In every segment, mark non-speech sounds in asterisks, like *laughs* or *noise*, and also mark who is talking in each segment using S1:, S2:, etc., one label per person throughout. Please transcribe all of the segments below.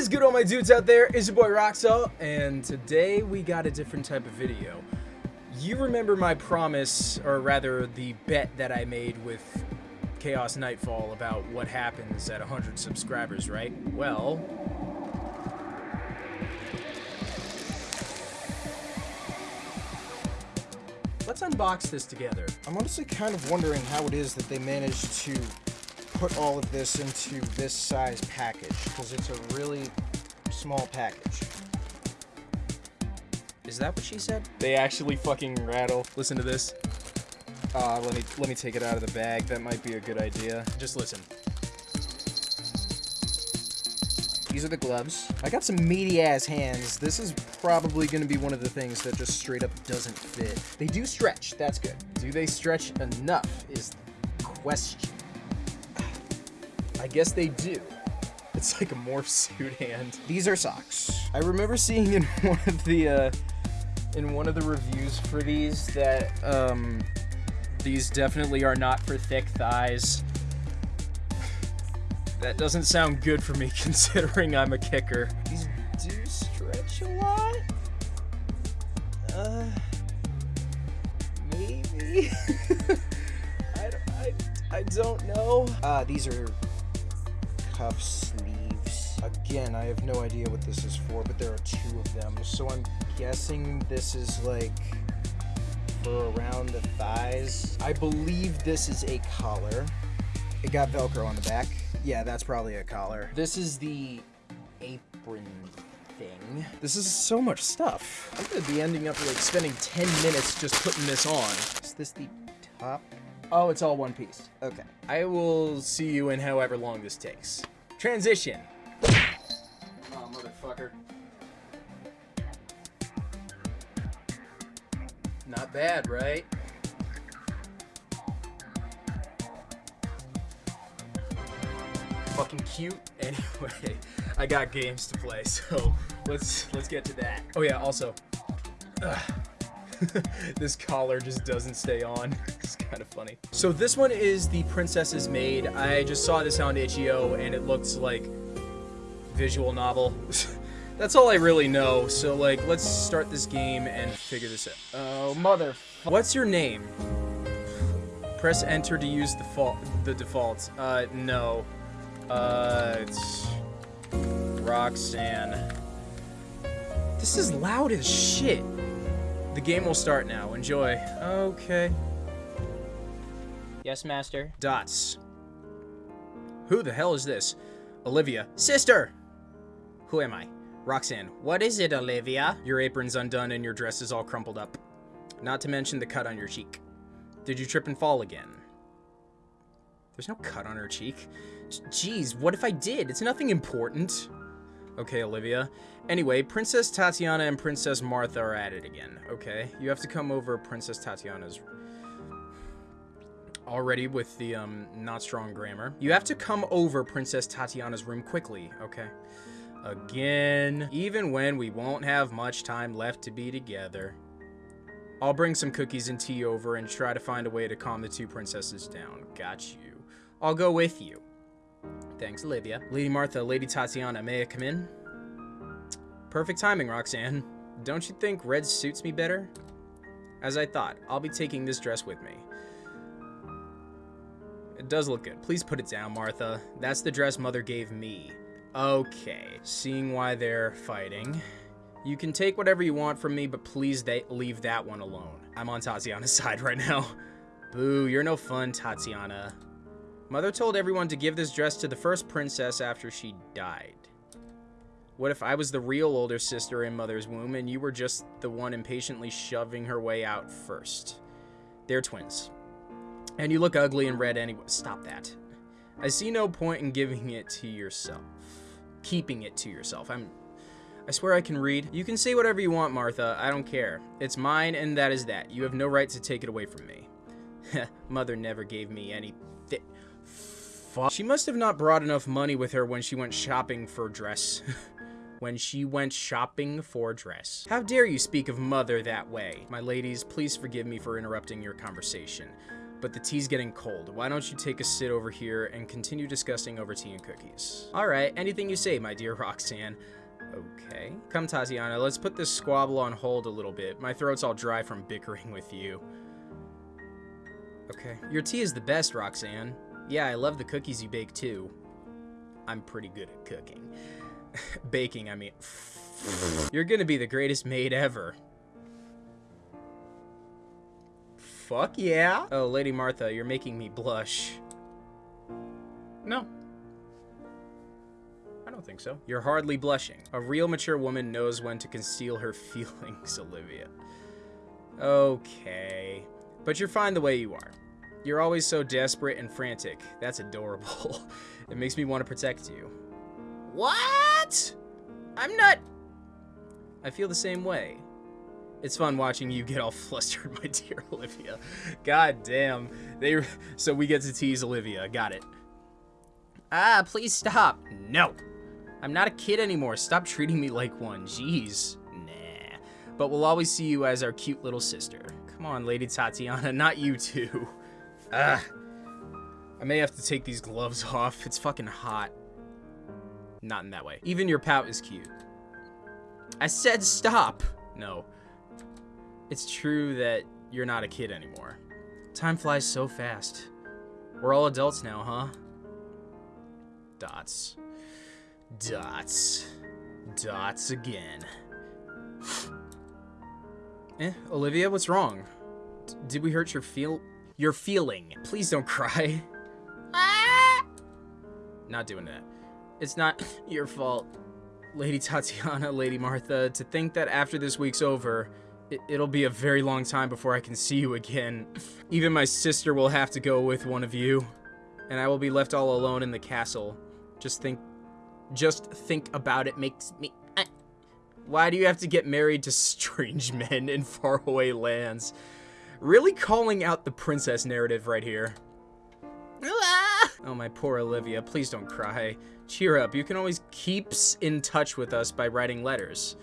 S1: is good all my dudes out there? It's your boy Roxel, and today we got a different type of video. You remember my promise, or rather the bet that I made with Chaos Nightfall about what happens at 100 subscribers, right? Well... Let's unbox this together.
S2: I'm honestly kind of wondering how it is that they managed to put all of this into this size package, because it's a really small package.
S1: Is that what she said? They actually fucking rattle. Listen to this.
S2: Uh, let me let me take it out of the bag. That might be a good idea.
S1: Just listen.
S2: These are the gloves. I got some meaty ass hands. This is probably going to be one of the things that just straight up doesn't fit. They do stretch. That's good. Do they stretch enough is the question. I guess they do.
S1: It's like a morph suit hand.
S2: These are socks. I remember seeing in *laughs* one of the uh, in one of the reviews for these that um,
S1: these definitely are not for thick thighs. That doesn't sound good for me *laughs* considering I'm a kicker.
S2: These do stretch a lot. Uh, maybe. *laughs* I, I, I don't know. Uh, these are cuff sleeves. Again, I have no idea what this is for, but there are two of them. So I'm guessing this is like for around the thighs. I believe this is a collar. It got Velcro on the back. Yeah, that's probably a collar. This is the apron thing.
S1: This is so much stuff. I'm gonna be ending up like spending 10 minutes just putting this on.
S2: Is this the top?
S1: Oh, it's all one piece.
S2: Okay.
S1: I will see you in however long this takes. Transition. Oh, motherfucker. Not bad, right? Fucking cute. *laughs* Anyway, I got games to play, so *laughs* let's let's get to that. Oh yeah, also, *laughs* this collar just doesn't stay on. *laughs* it's kind of funny. So this one is the Princess's Maid. I just saw this on itch.io and it looks like visual novel. *laughs* That's all I really know. So like, let's start this game and figure this out. Oh, mother. What's your name? Press enter to use the default. The default. Uh, no. Uh, it's Roxanne. This is loud as shit. The game will start now. Enjoy. Okay.
S3: Yes, master.
S1: Dots. Who the hell is this? Olivia. Sister! Who am I? Roxanne.
S3: What is it, Olivia?
S1: Your apron's undone and your dress is all crumpled up. Not to mention the cut on your cheek. Did you trip and fall again? There's no cut on her cheek. Jeez, what if I did? It's nothing important. Okay, Olivia. Anyway, Princess Tatiana and Princess Martha are at it again. Okay, you have to come over Princess Tatiana's... Already with the, um, not strong grammar. You have to come over Princess Tatiana's room quickly, okay? Again. Even when we won't have much time left to be together. I'll bring some cookies and tea over and try to find a way to calm the two princesses down. Got you. I'll go with you. Thanks, Olivia. Lady Martha, Lady Tatiana, may I come in? Perfect timing, Roxanne. Don't you think red suits me better? As I thought, I'll be taking this dress with me. It does look good. Please put it down, Martha. That's the dress Mother gave me. Okay, seeing why they're fighting. You can take whatever you want from me, but please leave that one alone. I'm on Tatiana's *laughs* side right now. Boo, you're no fun, Tatiana. Mother told everyone to give this dress to the first princess after she died. What if I was the real older sister in Mother's womb and you were just the one impatiently shoving her way out first? They're twins. And you look ugly in red anyway. Stop that. I see no point in giving it to yourself. Keeping it to yourself. I'm I swear I can read. You can say whatever you want, Martha. I don't care. It's mine, and that is that. You have no right to take it away from me. *laughs* Mother never gave me any Fuck. She must have not brought enough money with her when she went shopping for dress. *laughs* when she went shopping for dress. How dare you speak of mother that way? My ladies, please forgive me for interrupting your conversation. but the tea's getting cold. Why don't you take a sit over here and continue discussing over tea and cookies? Alright, anything you say, my dear *laughs* Roxanne. Okay. Come, Tatiana, let's put this squabble on hold a little bit. My throat's all dry from bickering with you. Okay. Your tea is the best, Roxanne. Yeah, I love the cookies you bake too. I'm pretty good at cooking. *laughs* Baking, I mean. *laughs* You're gonna be the greatest maid ever. Fuck yeah. Oh, Lady Martha, you're making me blush. No. I don't think so. You're hardly blushing. A real mature woman knows when to conceal her *laughs* feelings, Olivia. Okay. But you're fine the way you are. You're always so desperate and frantic. That's adorable. *laughs* it makes me want to protect you. What? I'm not... I feel the same way. It's fun watching you get all *laughs* flustered, my dear Olivia. God damn. They so we get to tease Olivia. Got it. Ah, please stop. No. I'm not a kid anymore. Stop treating me like one. Jeez. Nah. But we'll always see you as our cute little sister. Come on, Lady Tatiana, *laughs* not you too. Ah. I may have to take these gloves *laughs* off. It's fucking hot. Not in that way. Even your pout is cute. I said stop. No. It's true that you're not a kid anymore. Time flies so fast. We're all adults now, huh? Dots. Dots. Dots again. *sighs* eh, Olivia, what's wrong? D did we hurt your feel- your feeling? Please don't cry. Ah! Not doing that. It's not *laughs* your fault. Lady Tatiana, Lady Martha, to think that after this week's over, it, it'll be a very long time before I can see you again. *laughs* Even my sister will have to go with one of you, and I will be left all alone in the castle. Just think, just think about it makes me. Uh, why do you have to get married to *laughs* strange men in faraway lands? Really calling out the princess narrative right here. Oh, my poor Olivia, please don't cry. Cheer up, you can always keep in touch with us by writing letters.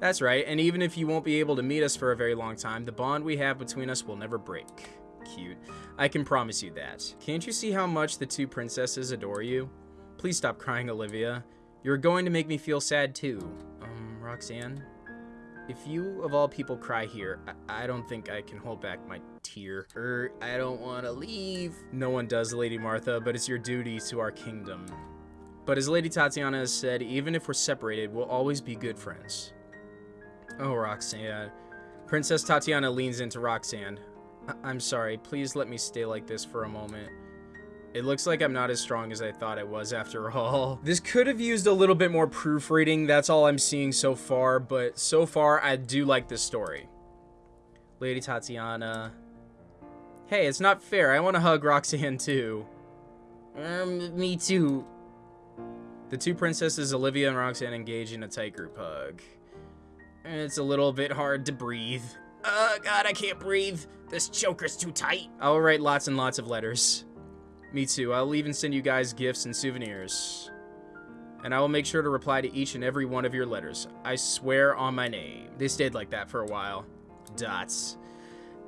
S1: That's right, and even if you won't be able to meet us for a very long time, the bond we have between us will never break. Cute. I can promise you that. Can't you see how much the two princesses adore you? Please stop crying, Olivia. You're going to make me feel sad too. Um, Roxanne? If you, of all people, cry here, I, I don't think I can hold back my tear. Er, I don't want to leave. No one does, Lady Martha, but it's your duty to our kingdom. But as Lady Tatiana has said, even if we're separated, we'll always be good friends. Oh, Roxanne. Princess Tatiana leans into Roxanne. I am sorry, please let me stay like this for a moment. It looks like I'm not as strong as I thought I was after *laughs* all. This could have used a little bit more proofreading, that's all I'm seeing so far, but so far I do like this story. Lady Tatiana. Hey, it's not fair, I want to hug Roxanne too. Um, me too. The two princesses, Olivia and Roxanne, engage in a tight group hug. It's a little bit hard to breathe. Oh god, I can't breathe. This choker's too tight. I'll write lots and lots of letters. Me too. I'll even send you guys gifts and souvenirs. And I will make sure to reply to each and every one of your letters. I swear on my name. They stayed like that for a while. Dots.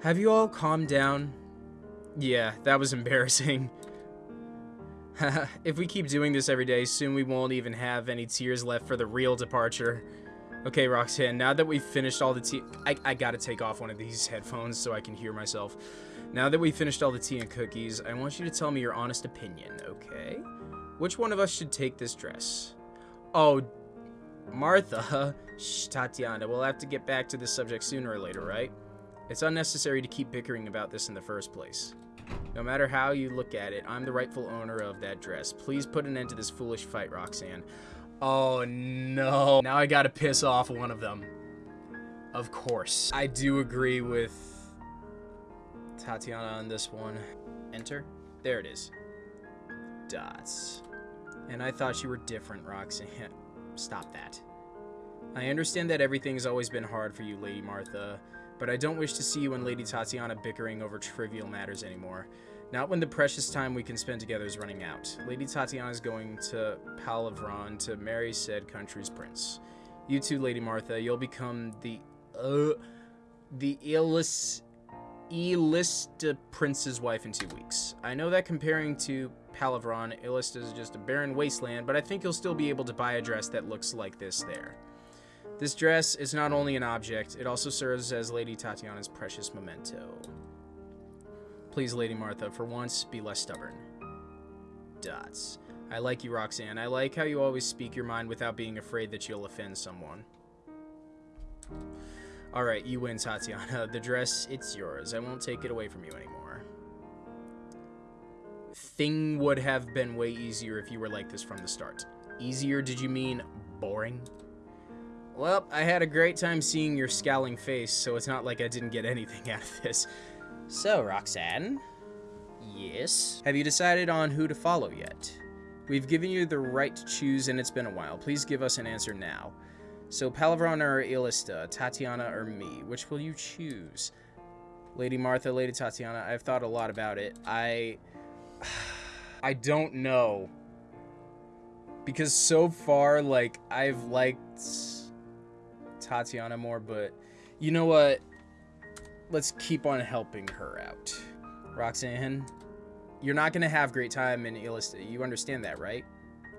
S1: Have you all calmed down? Yeah, that was *laughs* embarrassing. if we keep doing this every day, soon we won't even have any tears left for the real departure. Okay, Roxanne, now that we've finished all the tea... I, I gotta take off one of these headphones so I can hear myself. Now that we've finished all the tea and cookies, I want you to tell me your honest opinion, okay? Which one of us should take this dress? Oh, Martha. *laughs* Shh, Tatiana, we'll have to get back to this subject sooner or later, right? It's unnecessary to keep bickering about this in the first place. No matter how you look at it, I'm the rightful owner of that dress. Please put an end to this foolish fight, Roxanne. Oh no. Now I gotta piss off one of them. Of course. I do agree with Tatiana on this one. Enter. There it is. Dots. And I thought you were different, Roxanne. *laughs* Stop that. I understand that everything's always been hard for you, Lady Martha, but I don't wish to see you and Lady Tatiana bickering over trivial matters anymore. Not when the precious time we can spend together is running out. Lady Tatiana is going to Palavron to marry said country's prince. You too, Lady Martha, you'll become the, uh, the illest Elista Prince's wife in two weeks. I know that comparing to Palavron, Elista is just a barren wasteland, but I think you'll still be able to buy a dress that looks like this there. This dress is not only an object, it also serves as Lady Tatiana's precious memento. Please, Lady Martha, for once, be less stubborn. Dots. I like you, Roxanne. I like how you always speak your mind without being afraid that you'll offend someone. Alright, you win, Tatiana. *laughs* The dress, it's yours. I won't take it away from you anymore. Thing would have been way easier if you were like this from the start. Easier, did you mean boring? Well, I had a great time seeing your scowling face, so it's not like I didn't get anything *laughs* out of this. So, Roxanne? Yes? Have you decided on who to follow yet? We've given you the right to choose, and it's been a while. Please give us an answer now. So, Palavron or Ilista, Tatiana or me, which will you choose? Lady Martha, Lady Tatiana, I've thought a lot about it. I... *sighs* I don't know. Because so far, like, I've liked Tatiana more, but you know what? Let's keep on helping her out. Roxanne, you're not going to have great time in Ilista. You understand that, right?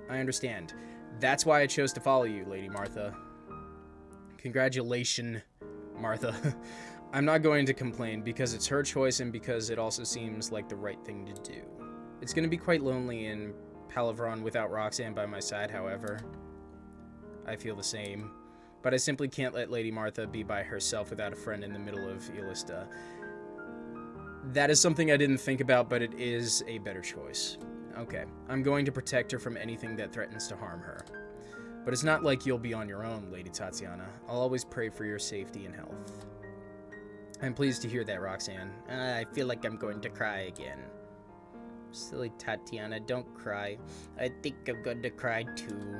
S1: I understand. That's why I chose to follow you, Lady Martha. Congratulations, Martha. *laughs* I'm not going to complain because it's her choice and because it also seems like the right thing to do. It's going to be quite lonely in Palavron without Roxanne by my side, however. I feel the same. But I simply can't let Lady Martha be by herself without a friend in the middle of Ilista. That is something I didn't think about, but it is a better choice. Okay, I'm going to protect her from anything that threatens to harm her. But it's not like you'll be on your own, Lady Tatiana. I'll always pray for your safety and health. I'm pleased to hear that, Roxanne. I feel like I'm going to cry again. Silly Tatiana, don't cry. I think I'm going to cry too.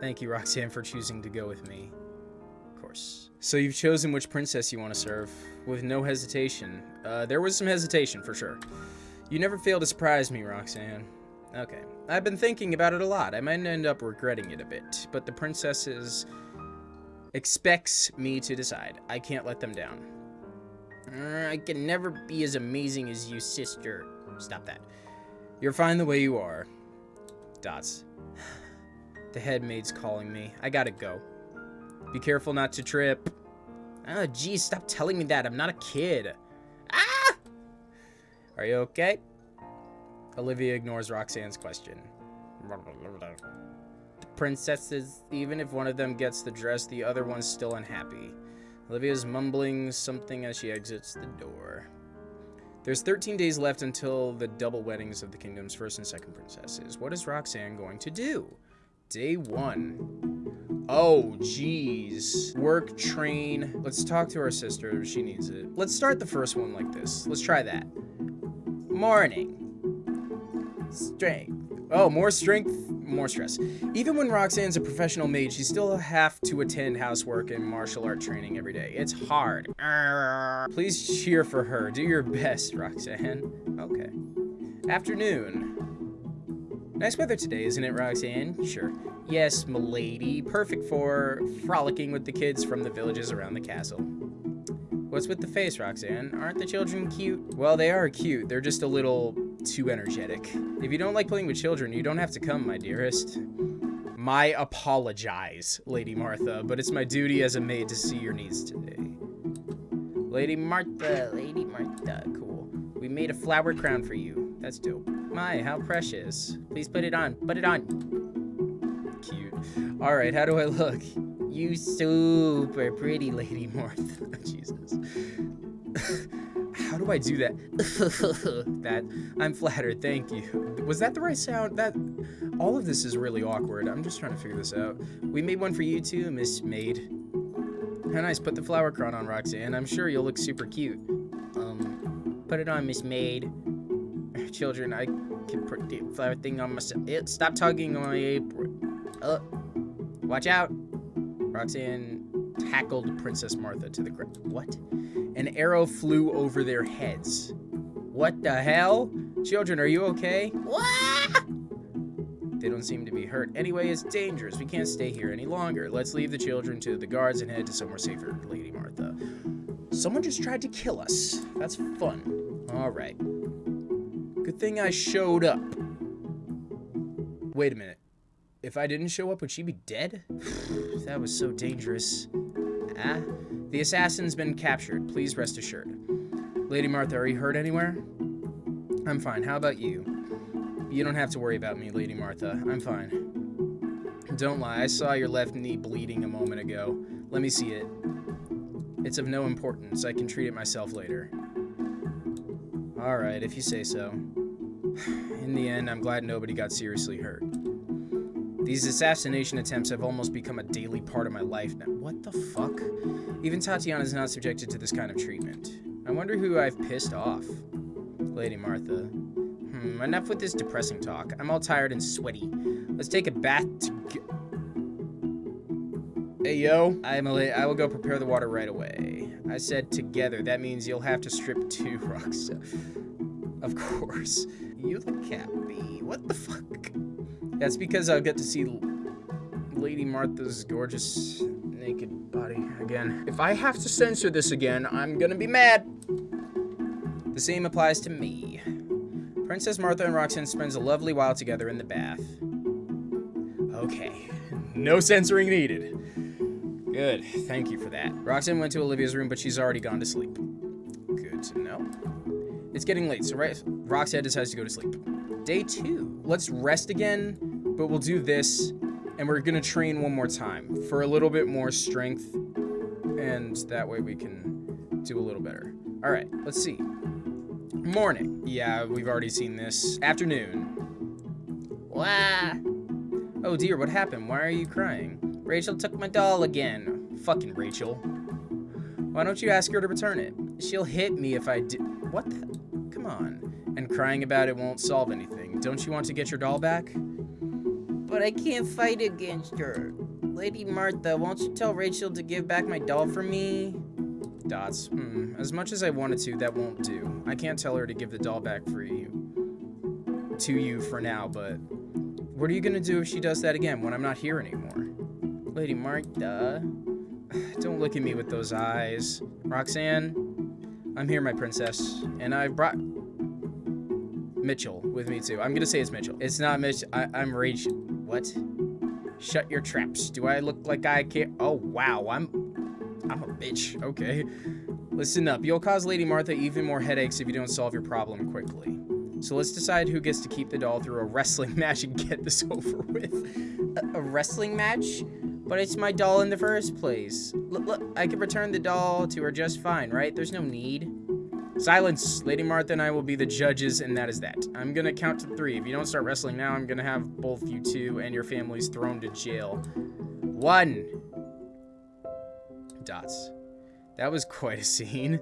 S1: Thank you, Roxanne, for choosing to go with me. Of course. So you've chosen which princess you want to serve, with no hesitation. Uh, there was some hesitation, for sure. You never fail to surprise me, Roxanne. Okay. I've been thinking about it a lot. I might end up regretting it a bit, but the princesses expects me to decide. I can't let them down. Uh, I can never be as amazing as you, sister. Stop that. You're fine the way you are. Dots. *sighs* The head maid's calling me. I gotta go. Be careful not to trip. Oh, geez, stop telling me that. I'm not a kid. Ah! Are you okay? Olivia ignores Roxanne's question. The princesses, even if one of them gets the dress, the other one's still unhappy. Olivia's mumbling something as she exits the door. There's 13 days left until the double weddings of the kingdom's first and second princesses. What is Roxanne going to do? Day one. Oh, jeez. Work, train. Let's talk to our sister. She needs it. Let's start the first one like this. Let's try that. Morning. Strength. Oh, more strength, more stress. Even when Roxanne's a professional maid, she still have to attend housework and martial art training every day. It's hard. Please cheer for her. Do your best, Roxanne. Okay. Afternoon. Nice weather today, isn't it, Roxanne? Sure. Yes, milady. Perfect for frolicking with the kids from the villages around the castle. What's with the face, Roxanne? Aren't the children cute? Well, they are cute. They're just a little too energetic. If you don't like playing with children, you don't have to come, my dearest. My apologize, Lady Martha, but it's my duty as a maid to see your needs today. Lady Martha, Lady Martha, cool. We made a flower crown for you. That's dope. My, how precious. Please put it on. Put it on. Cute. All right, how do I look? You super pretty, Lady Martha. *laughs* Jesus. *laughs* How do I do that? *laughs* that I'm flattered. Thank you. Was that the right sound? That all of this is really awkward. I'm just trying to figure this out. We made one for you too, Miss Maid. How nice. Put the flower crown on, Roxanne. I'm sure you'll look super cute. Um, put it on, Miss Maid. *laughs* Children, I can put the flower thing on myself. Stop tugging on my apron. Uh, watch out. Roxanne tackled Princess Martha to the ground. What? An arrow flew over their heads. What the hell? Children, are you okay? What? *laughs* They don't seem to be hurt. Anyway, it's dangerous. We can't stay here any longer. Let's leave the children to the guards and head to somewhere safer, Lady Martha. Someone just tried to kill us. That's fun. Alright. Good thing I showed up. Wait a minute. If I didn't show up, would she be dead? *sighs* that was so dangerous. Ah, the assassin's been captured. Please rest assured. Lady Martha, are you hurt anywhere? I'm fine. How about you? You don't have to worry about me, Lady Martha. I'm fine. Don't lie. I saw your left knee bleeding a moment ago. Let me see it. It's of no importance. I can treat it myself later. Alright, if you say so. *sighs* In the end, I'm glad nobody got seriously hurt. These assassination attempts have almost become a daily part of my life now. What the fuck? Even Tatiana is not subjected to this kind of treatment. I wonder who I've pissed off. Lady Martha. Hmm, enough with this depressing talk. I'm all tired and sweaty. Let's take a bath Hey, yo. I'm a I will go prepare the water right away. I said together. That means you'll have to strip two *laughs* rocks. Of course. You look happy. What the fuck? That's because I'll get to see Lady Martha's gorgeous naked body again. If I have to censor this again, I'm gonna be mad. The same applies to me. Princess Martha and Roxanne spends a lovely while together in the bath. Okay, no censoring needed. Good, thank you for that. Roxanne went to Olivia's room, but she's already gone to sleep. Good to know. It's getting late, so Roxanne decides to go to sleep. Day two. Let's rest again, but we'll do this, and we're gonna train one more time for a little bit more strength, and that way we can do a little better. All right, let's see. Morning. Yeah, we've already seen this. Afternoon. Wah. Oh dear, what happened? Why are you crying? Rachel took my doll again. Fucking Rachel. Why don't you ask her to return it? She'll hit me if I do- What the- Come on. And crying about it won't solve anything. Don't you want to get your doll back? But I can't fight against her. Lady Martha, won't you tell Rachel to give back my doll for me? Dots. Hmm. As much as I wanted to, that won't do. I can't tell her to give the doll back for you. To you for now, but... What are you gonna do if she does that again when I'm not here anymore? Lady Martha. *sighs* Don't look at me with those eyes. Roxanne, I'm here, my princess. And I've brought Mitchell with me, too. I'm gonna say it's Mitchell. It's not Mitch. I am Rage. What? Shut your traps. Do I look like I care? Oh, wow. I'm... I'm a bitch. Okay. Listen up. You'll cause Lady Martha even more headaches if you don't solve your problem quickly. So let's decide who gets to keep the doll through a wrestling *laughs* match and get this *laughs* over with. A, a wrestling match? But it's my doll in the first place. Look, look, I can return the doll to her just fine, right? There's no need. Silence! Lady Martha and I will be the judges, and that is that. I'm gonna count to three. If you don't start wrestling now, I'm gonna have both you two and your families thrown to jail. One! Dots. That was *laughs* quite a scene.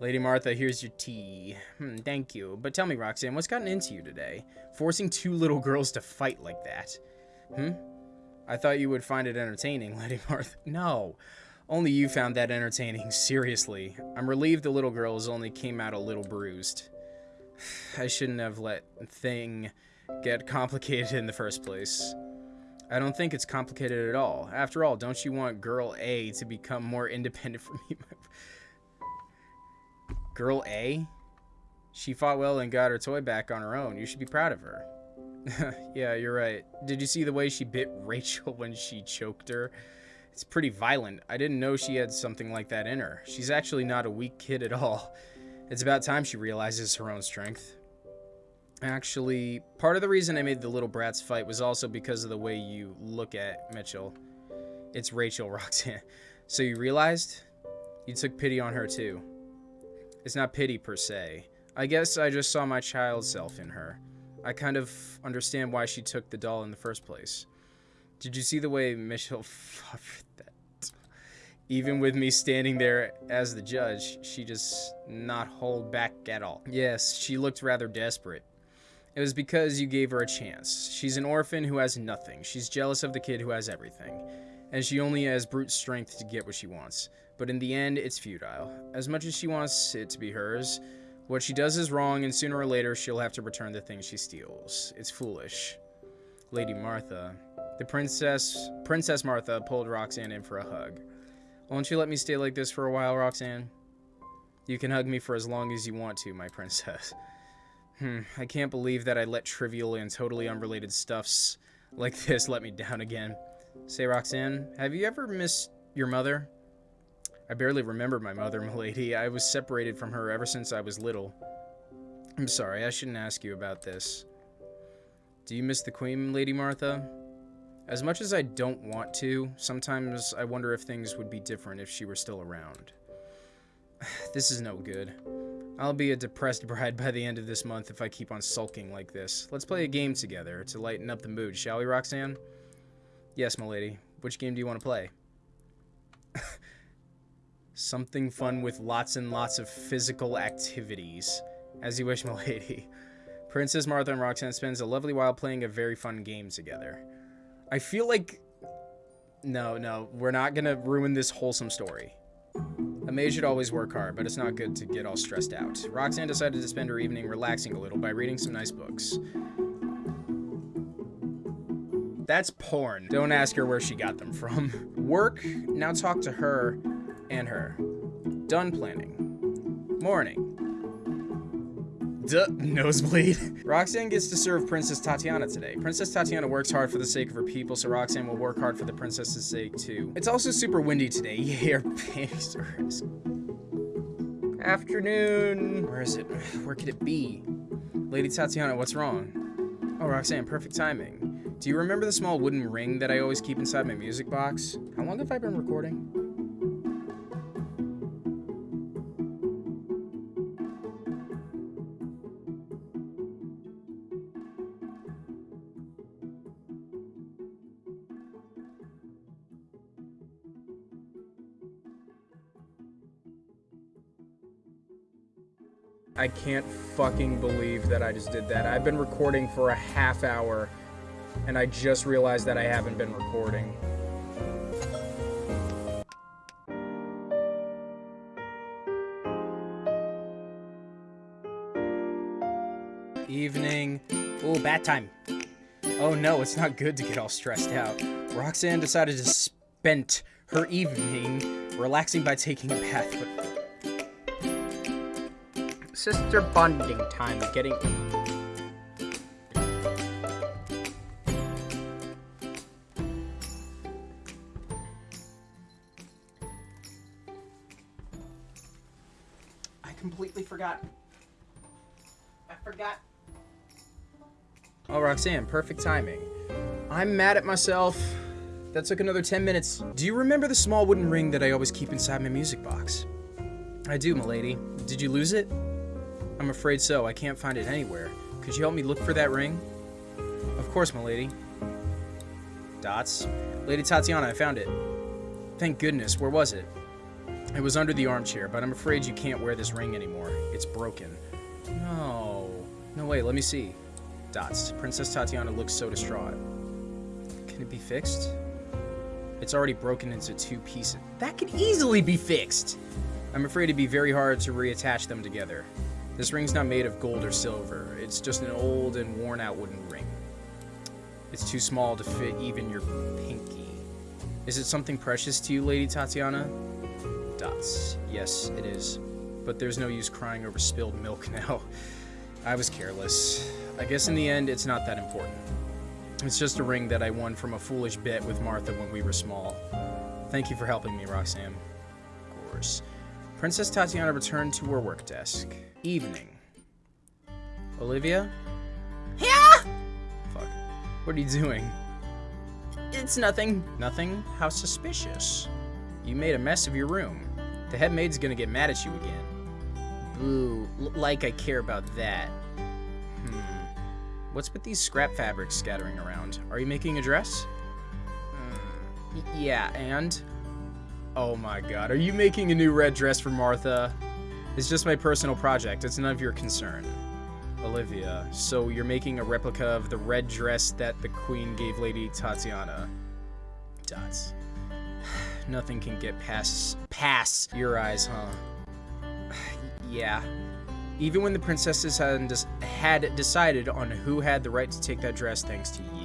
S1: Lady Martha, here's your tea. Hmm, thank you. But tell me, Roxanne, what's gotten into you today? Forcing two little girls to fight like that. Hmm? I thought you would find it entertaining, *laughs* Lady Martha. No, only you found that entertaining, *laughs* seriously. I'm relieved the little girls only came out a little bruised. *sighs* I shouldn't have let thing get complicated in the first place. I don't think it's complicated at all. After all, don't you want Girl A to become more independent *laughs* from me? Girl A? She fought well and got her toy back on her own. You should be proud of her. *laughs* yeah, you're right. Did you see the way she bit Rachel when she choked her? It's pretty violent. I didn't know she had something like that in her. She's actually not a weak kid at all. It's about time she realizes her own strength. Actually, part of the reason I made the little brats fight was also because of the way you look at Mitchell. It's Rachel, *laughs* Roxanne. So you realized? You took pity on her too. It's not pity per se. I guess I just saw my child self in her. I kind of understand why she took the doll in the first place. Did you see the way Michelle *laughs* Mitchell that? Even with me standing there as the judge, she just not hold back at all. Yes, she looked rather desperate. It was because you gave her a chance. She's an orphan who has nothing. She's jealous of the kid who has everything. And she only has brute strength to get what she wants. But in the end, it's futile. As much as she wants it to be hers, what she does is wrong, and sooner or later she'll have to return the things she steals. It's foolish. Lady Martha. The princess, Princess Martha pulled Roxanne in for a hug. Won't you let me stay like this for a while, Roxanne? You can hug me for as long as you want to, my *laughs* princess. Hmm, I can't believe that I let trivial and totally unrelated stuffs like this let me down again. Say, Roxanne, have you ever missed your mother? I barely remember my mother, *laughs* milady. I was separated from her ever since I was little. I'm sorry, I shouldn't ask you about this. Do you miss the Queen, Lady Martha? As much as I don't want to, sometimes I wonder if things would be different if she were still around. *sighs* this is no good. I'll be a depressed *laughs* bride by the end of this month if I keep on sulking like this. Let's play a game together to lighten up the mood, shall we, Roxanne? Yes, milady. Which game do you want to play? *laughs* Something fun with lots and lots of physical activities. As you wish, *laughs* milady. Princess Martha and Roxanne spends a lovely while playing a very fun game together. I feel like... No, no, we're not gonna ruin this wholesome story. A maid should always work hard, but it's not good to get all stressed out. Roxanne decided to spend her evening relaxing a little by reading some nice books. That's porn. Don't ask her where she got them from. *laughs* Work, now talk to her and her. Done planning. Morning. Duh, nosebleed. *laughs* Roxanne gets to serve Princess Tatiana today. Princess Tatiana works hard for the sake of her people, so Roxanne will work hard for the princess's sake too. It's also super windy today. *laughs* Yeah, her panties are Afternoon. Where is it? Where could it be? Lady Tatiana, what's wrong? Oh, Roxanne, perfect timing. Do you remember the small wooden ring that I always keep inside my music box? How long have I been recording? I can't fucking believe that I just did that. I've been recording for a half hour, and I just realized that I haven't been recording. Evening. Oh, bat time. Oh no, it's not good to get all stressed out. Roxanne decided to spend her evening relaxing by taking a bath, sister bonding time getting I completely forgot. I forgot. Oh, Roxanne, perfect timing. I'm mad at myself. That took another 10 minutes. Do you remember the small wooden ring that I always keep inside my music box? I do, milady. Did you lose it? I'm afraid so. I can't find it anywhere. Could you help me look for that ring? Of course, my lady. Dots. Lady Tatiana, I found it. Thank goodness. Where was it? It was under the armchair, but I'm afraid you can't wear this ring anymore. It's broken. No. No, way. let me see. Dots. Princess Tatiana looks so distraught. Can it be fixed? It's already broken into two pieces. That could easily be fixed! I'm afraid it'd be very hard to reattach them together. This ring's not made of gold or silver. It's just an old and worn out wooden ring. It's too small to fit even your pinky. Is it something precious to you, Lady Tatiana? Dots. Yes, it is. But there's no use crying over spilled milk *laughs* now. I was careless. I guess in the end, it's not that important. It's just a ring that I won from a foolish bet with Martha when we were small. Thank you for helping me, Roxanne. Of course. Princess Tatiana returned to her work desk. Evening. Olivia?
S3: Yeah?
S1: Fuck. What are you doing?
S3: It's nothing.
S1: Nothing? How suspicious. You made a mess of your room. The head maid's gonna get mad at you again.
S3: Boo. L like I care about that.
S1: Hmm. What's with these scrap fabrics scattering around? Are you making a dress?
S3: Mm, yeah, and?
S1: Oh my god, are you making a new red dress for Martha? It's just my personal project, it's none of your concern. Olivia, so you're making a replica of the red dress that the queen gave Lady Tatiana. Dots. *sighs* Nothing can get past past your eyes, huh? *sighs* yeah. Even when the princesses had, had decided on who had the right to take that dress thanks to you,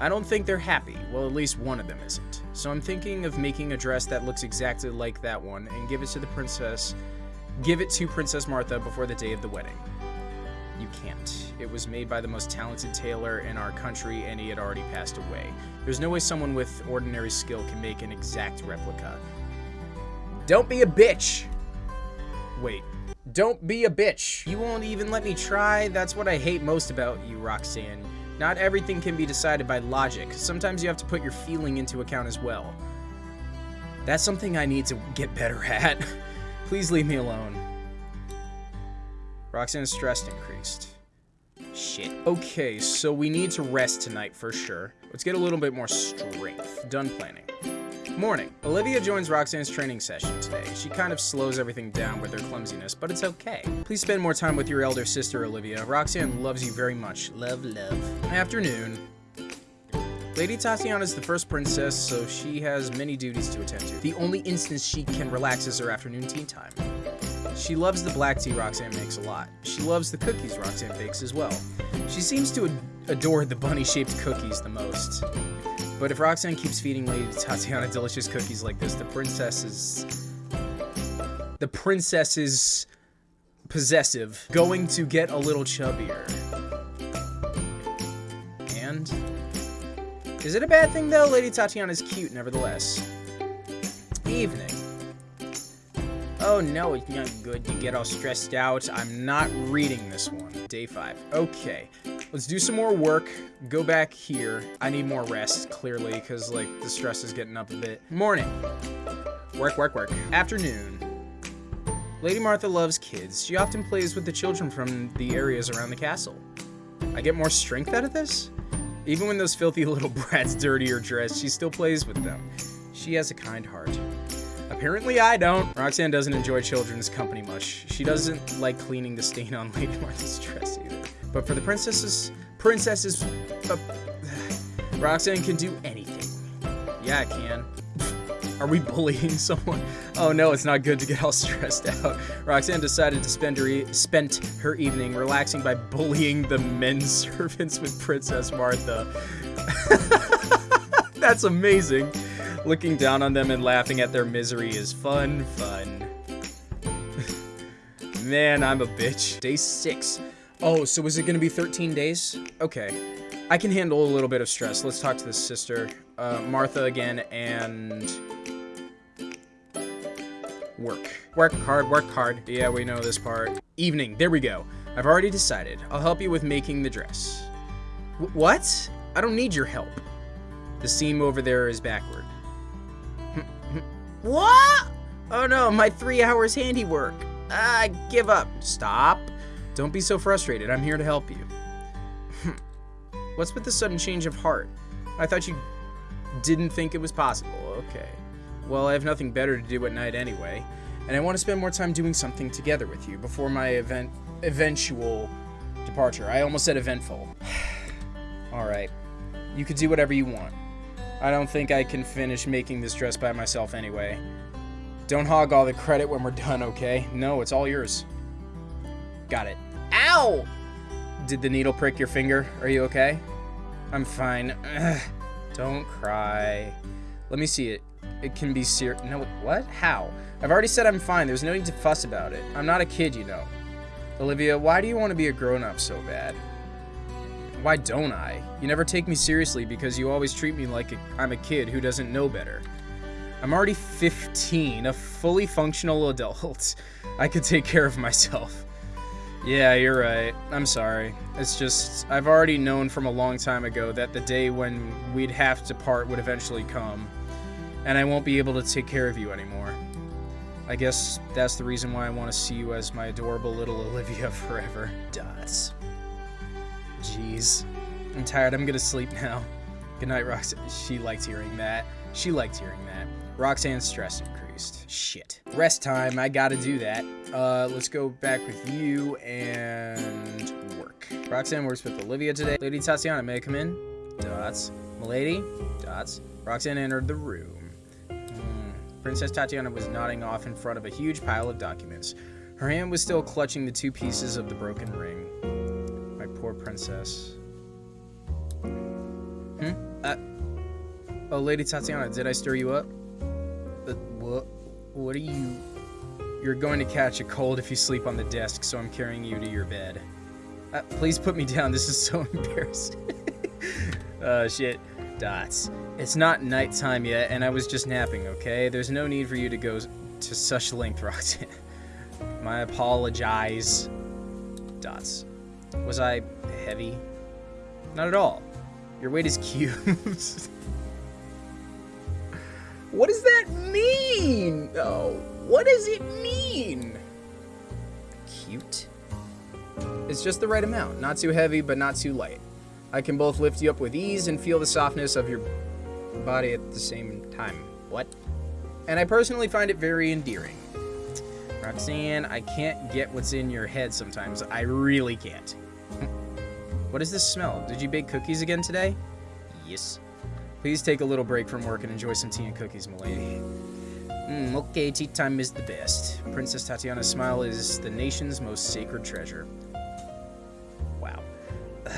S1: I don't think they're happy. Well, at least one of them isn't. So I'm thinking of making a dress that looks exactly like that one and give it to the princess Give it to Princess Martha before the day of the wedding. You can't. It was made by the most talented tailor in our country, and he had already passed away. There's no way someone with ordinary skill can make an exact replica. Don't be a bitch! Wait. Don't be a bitch! You won't even let me try? That's what I hate most about you, Roxanne. Not everything can be decided by logic. Sometimes you have to put your feeling into account as well. That's something I need to get better at. *laughs* Please leave me alone. Roxanne's stress increased. Shit. Okay, so we need to rest tonight for sure. Let's get a little bit more strength. Done planning. Morning. Olivia joins Roxanne's training session today. She kind of slows everything down with her clumsiness, but it's okay. Please spend more time with your elder sister, Olivia. Roxanne loves you very much. Love, love. Afternoon. Lady Tatiana is the first princess, so she has many duties to attend to. The only instance she can relax is her afternoon tea time. She loves the black tea Roxanne makes a lot. She loves the cookies Roxanne bakes as well. She seems to ad adore the bunny-shaped cookies the most. But if Roxanne keeps feeding Lady Tatiana delicious cookies like this, the princess is... The princess is... possessive. Going to get a little chubbier. And... Is it a bad thing though? Lady Tatiana's cute nevertheless. Evening. Oh no, it's not good to get all stressed out. I'm not reading this one. Day 5. Okay, let's do some more work. Go back here. I need more rest, clearly, because, like, the stress is getting up a bit. Morning. Work, work, work. Afternoon. Lady Martha loves kids. She often plays with the children from the areas around the castle. I get more strength out of this? Even when those filthy *laughs* little brats dirty her dress, she still plays with them. She has a kind heart. Apparently I don't. Roxanne doesn't enjoy children's company much. She doesn't like cleaning the stain on *laughs* Lady Martha's dress either. But for the princesses, princesses, uh, Roxanne can do anything. Yeah, I can. Are we bullying *laughs* someone? Oh no, it's not good to get all *laughs* stressed out. Roxanne decided to spend her e spent her evening relaxing by bullying the men *laughs* servants with Princess Martha. That's amazing. Looking down on them and laughing at their misery is fun, fun. Man, I'm a bitch. Day six. Oh, so is it gonna be 13 days? Okay. I can handle a little bit of stress. Let's talk to the sister. Uh, Martha again, and... Work. Work hard, work hard. Yeah, we know this part. Evening, there we go. I've already decided. I'll help you with making the dress. W what? I don't need your help. The seam over there is backward. *laughs* what? Oh no, my three hours handiwork. I give up. Stop. Don't be so frustrated. I'm here to help you. Hmm. What's with the sudden change of heart? I thought you didn't think it was possible. Okay. Well, I have nothing better to do at night anyway, and I want to spend more time doing something together with you before my event eventual departure. I almost said eventful. *sighs* All right. You could do whatever you want. I don't think I can finish making this dress by myself anyway. Don't hog all the credit when we're done, okay? No, it's all yours. Got it. Ow! Did the needle prick your finger? Are you okay? I'm fine. Ugh. Don't cry. Let me see it. It can be ser- No, what? How? I've already said I'm fine. There's no need to fuss about it. I'm not a kid, you know. Olivia, why do you want to be a grown-up so bad? Why don't I? You never take me seriously because you always treat me like I'm a kid who doesn't know better. I'm already 15, a fully functional *laughs* adult. I could take care of myself. Yeah, you're right. I'm sorry. It's just, I've already known from a long time ago that the day when we'd have to part would eventually come, and I won't be able to take care of you anymore. I guess that's the reason why I want to see you as my adorable little Olivia *laughs* forever. Dots. Jeez. I'm tired. I'm gonna sleep now. Good night, Roxanne. She liked hearing that. She liked hearing that. Roxanne's stress increased. Shit. Rest time. I gotta do that. Uh, let's go back with you and work. Roxanne works with Olivia today. Lady Tatiana, may I come in? Dots. Milady? Dots. Roxanne entered the room. Hmm. Princess Tatiana was nodding off in front of a huge pile of documents. Her hand was still clutching the two pieces of the broken ring. My poor princess. Hmm? Uh, oh, Lady Tatiana, did I stir you up? Uh, what? What are you... You're going to catch a cold if you sleep on the desk, so I'm carrying you to your bed. Uh, please put me *laughs* down. This is so *laughs* embarrassing. *laughs* uh, shit. Dots. It's not nighttime yet, and I was just napping, okay? There's no need for you to go to such length, Roxanne. My apologize. Dots. Was I heavy? Not at all. Your weight is cute. what does that mean? Oh, what does it mean? Cute? It's just the right amount. Not too heavy, but not too light. I can both lift you up with ease and feel the softness of your body at the same time. What? And I personally find it very endearing. Roxanne, I can't get what's in your head sometimes. I really can't. *laughs* what is this smell? Did you bake cookies again today? Yes. Please take a little break from work and enjoy some tea and cookies, milady. Mm, okay, tea time is the best. Princess Tatiana's smile is the nation's most sacred treasure. Wow.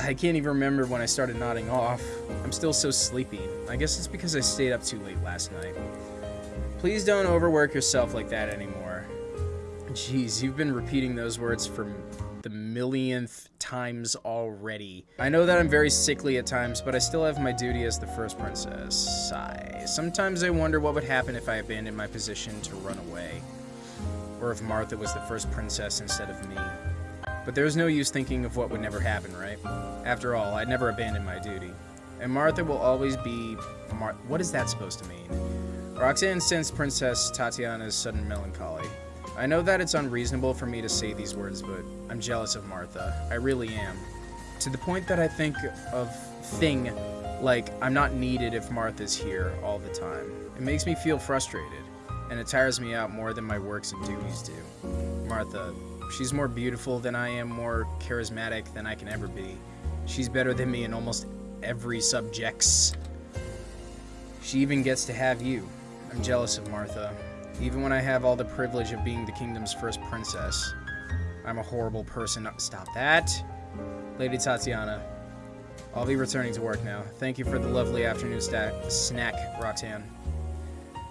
S1: I can't even remember when I started nodding off. I'm still so sleepy. I guess it's because I stayed up too late last night. Please don't overwork yourself like that anymore. Jeez, you've been repeating those words for the millionth times already. I know that I'm very sickly at times, but I still have my duty as the first princess. Sigh. Sometimes I wonder what would happen if I abandoned my position to run away. Or if Martha was the first princess instead of me. But there's no use thinking of what would never happen, right? After all, I'd never abandon my duty. And Martha will always be... Mar what is that supposed to mean? Roxanne sensed Princess Tatiana's sudden melancholy. I know that it's unreasonable for me to say these words, but I'm jealous of Martha. I really am. To the point that I think of thing like I'm not needed if Martha's here all the time. It makes me feel frustrated, and it tires me out more than my works and duties do. Martha, she's more beautiful than I am, more charismatic than I can ever be. She's better than me in almost every subjects. She even gets to have you. I'm jealous of Martha. Even when I have all the privilege of being the kingdom's first princess. I'm a horrible person. Stop that. Lady Tatiana. I'll be returning to work now. Thank you for the lovely afternoon snack, Roxanne.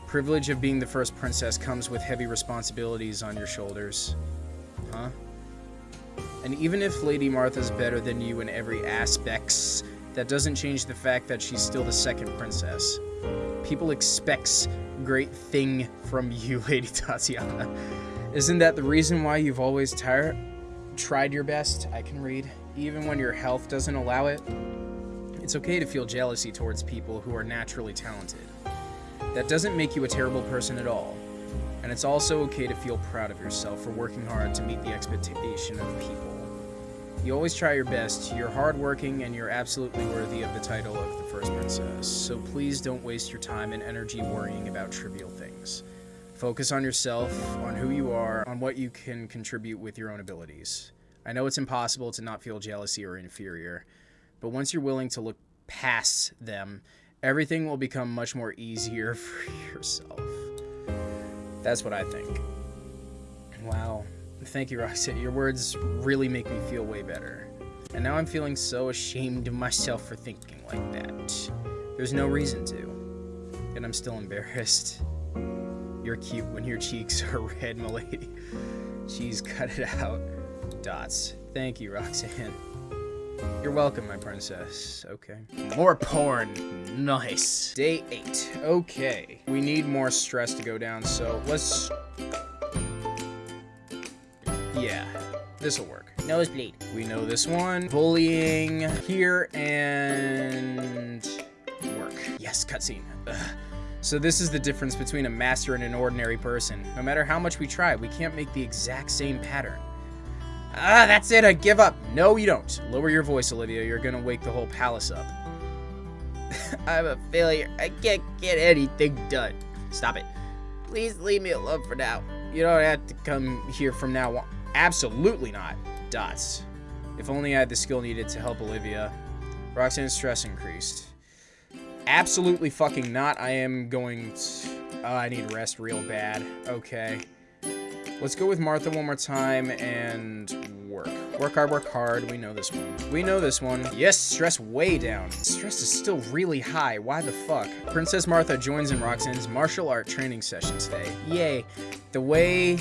S1: Privilege of being the first princess comes with heavy responsibilities on your shoulders. Huh? And even if Lady Martha's better than you in every aspects, that doesn't change the fact that she's still the second princess. People expects great thing from *laughs* you, Lady Tatiana. Isn't that the reason why you've always tired, tried your best? I can read. Even when your health doesn't allow it? It's okay to feel jealousy towards people who are naturally talented. That doesn't make you a terrible person at all. And it's also okay to feel proud of yourself for working hard to meet the expectation of people. You always try your best, you're hardworking, and you're absolutely worthy of the title of the First Princess, so please don't waste your time and energy worrying about trivial things. Focus on yourself, on who you are, on what you can contribute with your own abilities. I know it's impossible to not feel jealousy or inferior, but once you're willing to look past them, everything will become much more easier *laughs* for yourself. That's what I think. Wow. Thank you, Roxette. Your words really make me feel way better. And now I'm feeling so ashamed of myself for thinking like that. There's no reason to. And I'm still embarrassed. You're cute when your cheeks are *laughs* red, milady. Jeez, cut it out. Dots. Thank you, Roxanne. You're welcome, my princess. Okay. More porn. Nice. Day 8. Okay. We need more stress to go down, so let's yeah, this'll work.
S3: Nosebleed.
S1: We know this one. Bullying here and work. Yes, cutscene. So this is the difference between a master and an ordinary person. No matter how much we try, we can't make the exact same pattern. Ah, that's it, I give up. No, you don't. Lower your voice, Olivia. You're gonna wake the whole palace up. *laughs*
S3: I'm a failure. I can't get anything done. Stop it. Please leave me alone for now.
S1: You don't have to come here from now on. Absolutely not. Dots. If only I had the skill needed to help Olivia. Roxanne's stress increased. Absolutely fucking not. I am going to... Oh, uh, I need rest real bad. Okay. Let's go with Martha one more time and work. Work hard, work hard. We know this one. We know this one. Yes, stress way down. Stress is still really high. Why the fuck? Princess Martha joins in Roxanne's martial art training session today. Yay. The way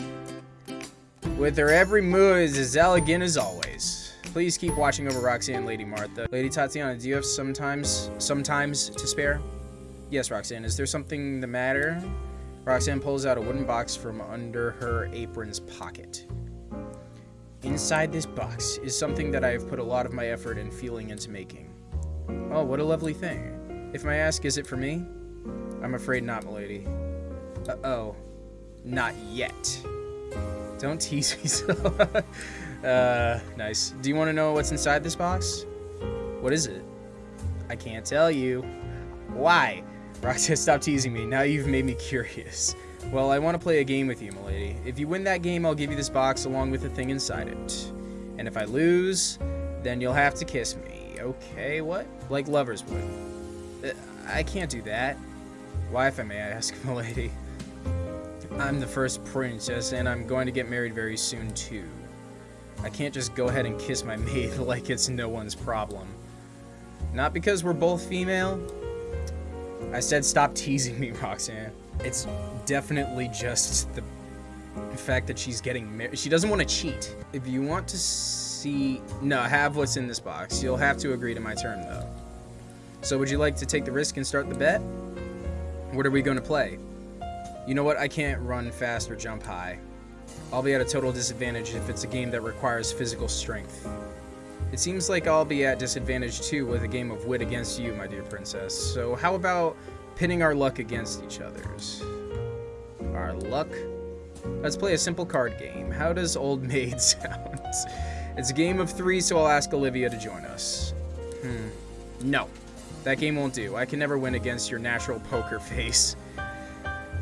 S1: with her every move is as elegant as always. Please keep watching over Roxanne, and Lady Martha. Lady Tatiana, do you have sometimes, sometimes to spare? Yes, Roxanne. Is there something the matter? Roxanne pulls out a wooden box from under her apron's pocket. Inside this box is something that I have put a lot of my effort and feeling into making. Oh, what a lovely thing. If I ask, is it for me? I'm afraid not, milady. Uh-oh. Not yet. Don't tease me *laughs* so. uh, nice. Do you want to know what's inside this box? What is it? I can't tell you. Why? Roxanne, *laughs* stop teasing me. Now you've made me curious. Well, I want to play a game with you, milady. If you win that game, I'll give you this box along with the thing inside it. And if I lose, then you'll have to kiss me. Okay, what? Like lovers would. Uh, I can't do that. Why, if I may ask, *laughs* milady? I'm the first princess, and I'm going to get married very soon, too. I can't just go ahead and kiss my *laughs* maid like it's no one's problem. Not because we're both female. I said stop teasing me, *laughs* Roxanne. It's definitely just the fact that she's getting married. She doesn't want to cheat. If you want to see... No, have what's in this box. You'll have to agree to my term, though. So would you like to take the risk and start the bet? What are we going to play? You know what? I can't run fast or jump high. I'll be at a total disadvantage if it's a game that requires physical strength. It seems like I'll be at disadvantage too with a game of wit against you, my dear princess. So how about pitting our luck against each other's? Our luck? Let's play a simple card game. How does Old Maid *laughs* sound? it's a game of three, so I'll ask Olivia to join us. Hmm. No. That game won't do. I can never win against your natural poker *laughs* face.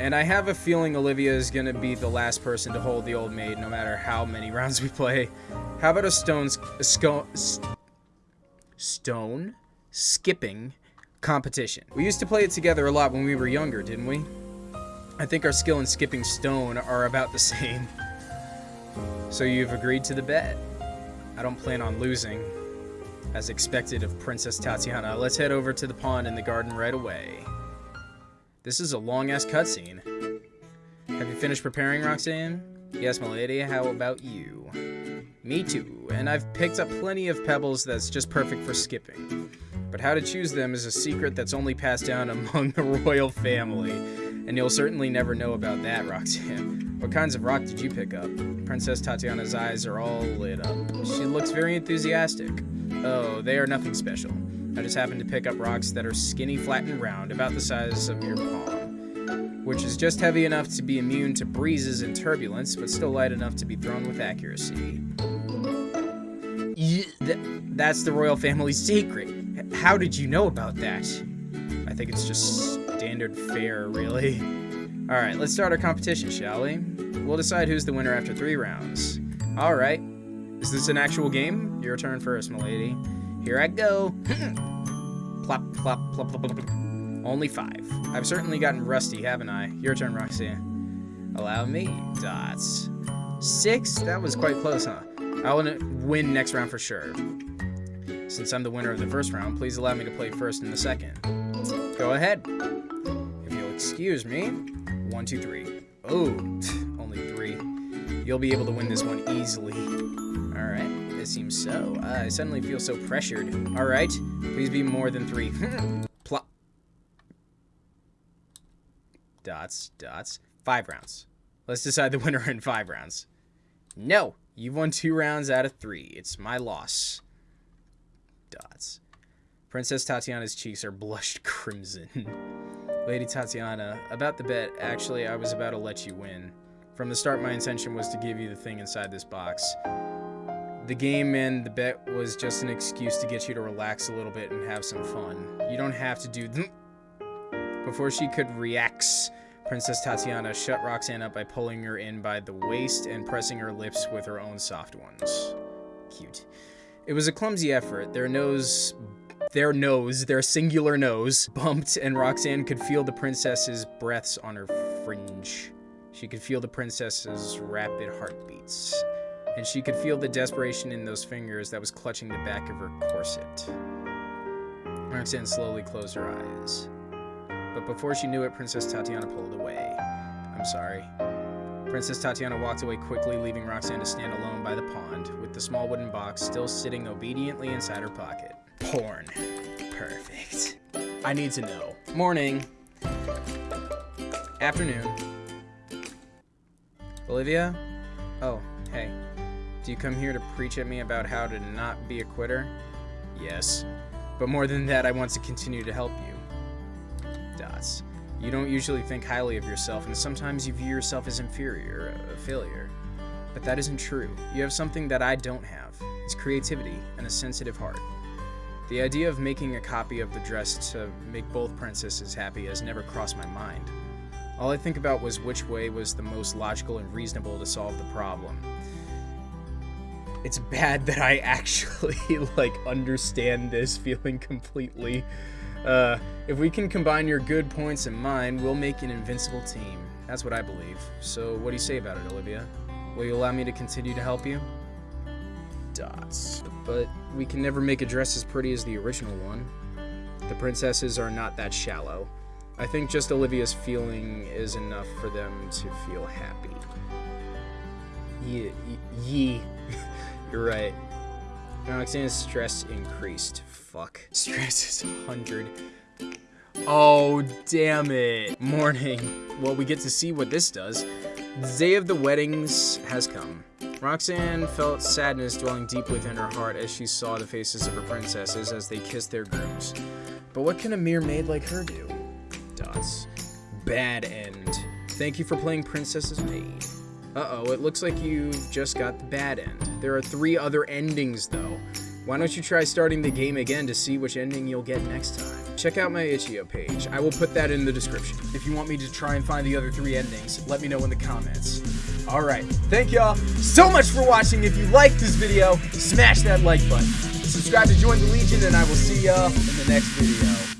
S1: And I have a feeling Olivia is going to be the last person to hold the old maid no matter how many *laughs* rounds we play. How about a stone, skipping competition? We used to play it together a lot when we were younger, didn't we? I think our skill in skipping stone are about the *laughs* same. So you've agreed to the bet. I don't plan on losing. As expected of Princess Tatiana, let's head over to the pond in the garden right away. This is a long-ass cutscene. Have you finished preparing, Roxanne? Yes, milady. How about you? Me too, and I've picked up plenty of pebbles that's just perfect for skipping. But how to choose them is a secret that's only passed down *laughs* among the royal family. And you'll certainly never know about that, Roxanne. What kinds of rock did you pick up? Princess Tatiana's eyes are all lit up. She looks very enthusiastic. Oh, they are nothing special. I just happened to pick up rocks that are skinny, flat, and round, about the size of your palm, which is just heavy enough to be immune to breezes and turbulence, but still light enough to be thrown with accuracy. That's the royal family's secret. How did you know about that? I think it's just standard fare, really. Alright, let's start our competition, shall we? We'll decide who's the winner after three rounds. Alright. Is this an actual game? Your turn first, milady. Here I go. *clears throat* plop, plop, plop, plop, plop, plop. Only five. I've certainly gotten rusty, haven't I? Your turn, Roxanne. Allow me. Dots. Six? That was quite close, huh? I want to win next round for sure. Since I'm the winner of the first round, please allow me to play first in the second. Go ahead. If you'll excuse me. One, two, three. Oh, *laughs* only three. You'll be able to win this one easily. It seems so. Uh, I suddenly feel so pressured. Alright, please be more than three. *laughs* Plop. Dots, dots. Five rounds. Let's decide the *laughs* winner in five rounds. No, you've won two rounds out of three. It's my loss. Dots. Princess Tatiana's cheeks are blushed *laughs* crimson. Lady Tatiana, about the bet, actually, I was about to let you win. From the start, my intention was to give you the thing inside this box. The game and the bet was just an excuse to get you to relax a little bit and have some fun. You don't have to do *laughs* th Before she could react, Princess Tatiana shut Roxanne up by pulling her in by the waist and pressing her lips with her own soft ones. Cute. It was a clumsy effort. Their nose their nose, their singular nose, bumped, and Roxanne could feel the princess's breaths on her fringe. She could feel the princess's rapid heartbeats, and she could feel the desperation in those fingers that was clutching the back of her corset. Roxanne slowly closed her eyes. But before she knew it, Princess Tatiana pulled away. I'm sorry. Princess Tatiana walked away quickly, leaving Roxanne to stand alone by the pond, with the small wooden box still sitting obediently inside her pocket. Porn. Perfect. I need to know. Morning. Afternoon. Olivia? Oh, hey. Do you come here to preach at me about how to not be a quitter? Yes. But more than that, I want to continue to help you. Dots. You don't usually think highly of yourself, and sometimes you view yourself as inferior, a failure. But that isn't true. You have something that I don't have. It's creativity and a sensitive heart. The idea of making a copy of the dress to make both princesses happy has never crossed my mind. All I think about was which way was the most logical and reasonable to solve the problem. It's bad that I actually *laughs* like understand this feeling completely. Uh, if we can combine your good points and mine, we'll make an invincible team. That's what I believe. So what do you say about it, Olivia? Will you allow me to continue to help you? Dots. But we can never make a dress as pretty as the original one. The princesses are not that shallow. I think just Olivia's feeling is enough for them to feel happy. Ye, ye, you're right. Roxanne's stress increased. Fuck. Stress is 100. Oh, damn it. Morning. Well, we get to see what this does. The day of the weddings has come. Roxanne felt sadness dwelling deep within her heart as she saw the faces of her princesses as they kissed their grooms. But what can a mere maid like her do? Dots. Bad end. Thank you for playing Princess's Maid. Uh-oh, it looks like you've just got the bad end. There are three other endings, though. Why don't you try starting the game again to see which ending you'll get next time? Check out my itch.io page. I will put that in the description. If you want me to try and find the other three endings, let me know in the comments. Alright, thank y'all so much for watching. If you liked this video, smash that like button. Subscribe to join the Legion, and I will see y'all in the next video.